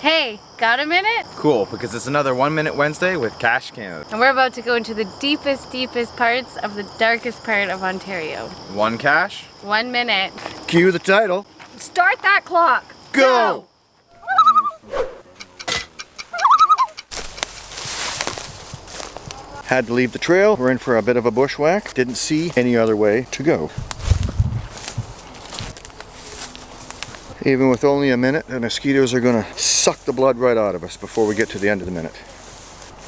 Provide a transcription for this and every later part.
Hey, got a minute? Cool, because it's another One Minute Wednesday with Cache Canada. And we're about to go into the deepest, deepest parts of the darkest part of Ontario. One cache? One minute. Cue the title. Start that clock. Go! Had to leave the trail. We're in for a bit of a bushwhack. Didn't see any other way to go. Even with only a minute, the mosquitoes are gonna suck the blood right out of us before we get to the end of the minute.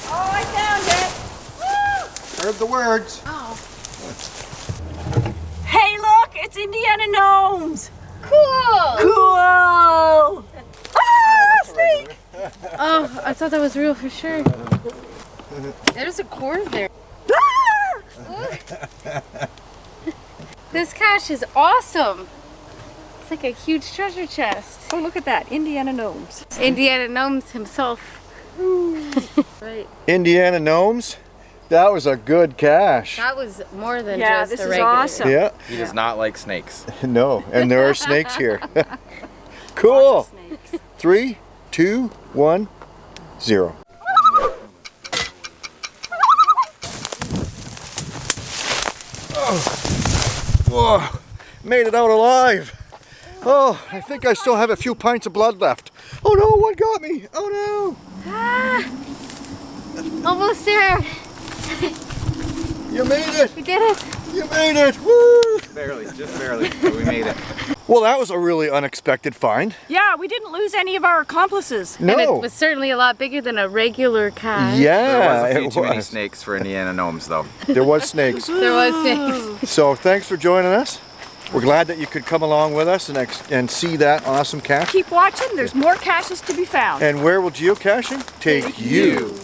Oh, I found it. Woo! Heard the words. Oh. Hey, look, it's Indiana Gnomes. Cool! Cool. Ah, snake. Oh, I thought that was real for sure. There's a cord there. Ah. This cache is awesome. It's like a huge treasure chest. Oh, look at that, Indiana Gnomes. Indiana Gnomes himself. right. Indiana Gnomes. That was a good cache. That was more than Yeah, just this a is awesome. Yeah, He does not like snakes. no, and there are snakes here. cool. Snakes. Three, two, one, zero. Oh. Whoa, made it out alive. Oh, I think I still have a few pints of blood left. Oh no, one got me. Oh no! Ah, Almost there. you made it. We did it. You made it. Woo. Barely, just barely, but we made it. Well, that was a really unexpected find. Yeah, we didn't lose any of our accomplices. No. And it was certainly a lot bigger than a regular cache. yeah, There was a few it too many snakes for Indiana gnomes, though. There was snakes. There was snakes. So thanks for joining us. We're glad that you could come along with us and, ex- and see that awesome cache. Keep watching, there's more caches to be found. And where will geocaching take you?